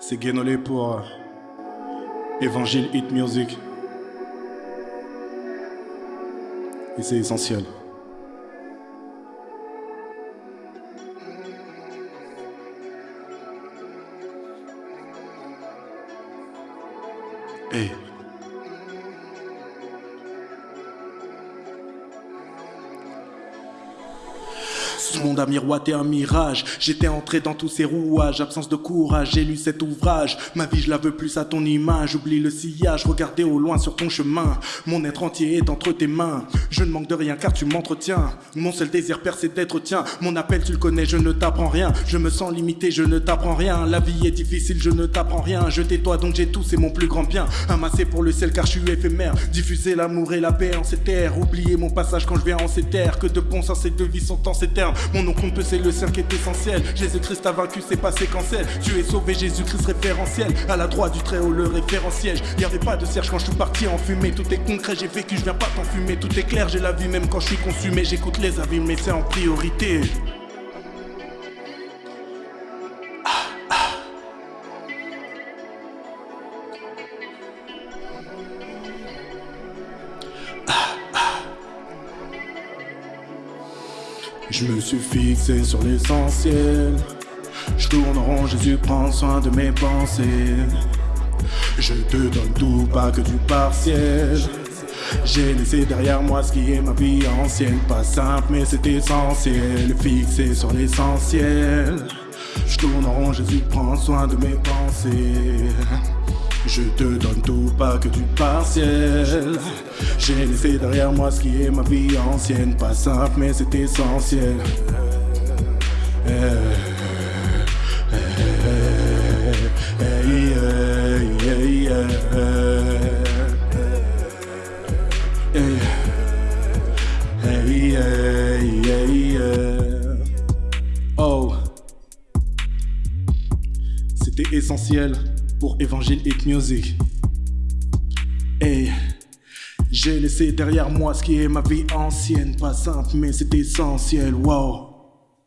C'est Guénolé pour euh, Évangile Hit Music. Et c'est essentiel. Hey. Ce monde a miroité un mirage. J'étais entré dans tous ces rouages. Absence de courage, j'ai lu cet ouvrage. Ma vie, je la veux plus à ton image. Oublie le sillage, regardez au loin sur ton chemin. Mon être entier est entre tes mains. Je ne manque de rien car tu m'entretiens. Mon seul désir père, c'est d'être tien. Mon appel, tu le connais, je ne t'apprends rien. Je me sens limité, je ne t'apprends rien. La vie est difficile, je ne t'apprends rien. Je tais-toi donc j'ai tout, c'est mon plus grand bien. Amassé pour le ciel car je suis éphémère. Diffuser l'amour et la paix en ces terres. Oublier mon passage quand je viens en ces terres. Que de bons sens et de vie sont en ces Mon nom compte c'est le cercle qui est essentiel. Jésus-Christ a vaincu, c'est pas séquentiel. Tu es sauvé, Jésus-Christ référentiel. À la droite du très haut, le référentiel. Y avait pas de serge quand je suis parti en fumée. Tout est concret, j'ai vécu, je viens pas t'enfumer. Tout est clair, j'ai la vie même quand je suis consumé. J'écoute les avis, mais c'est en priorité. Je me suis fixé sur l'essentiel. Je tourne rond, Jésus prend soin de mes pensées. Je te donne tout, pas que du partiel. J'ai laissé derrière moi ce qui est ma vie ancienne. Pas simple, mais c'est essentiel. Fixé sur l'essentiel. Je tourne rond, Jésus prend soin de mes pensées. Je te donne tout, pas que du partiel. J'ai laissé derrière moi ce qui est ma vie ancienne. Pas simple, mais c'est essentiel. Oh, c'était essentiel pour Évangile Hit Music. Et j'ai laissé derrière moi ce qui est ma vie ancienne, pas simple mais c'est essentiel, wow.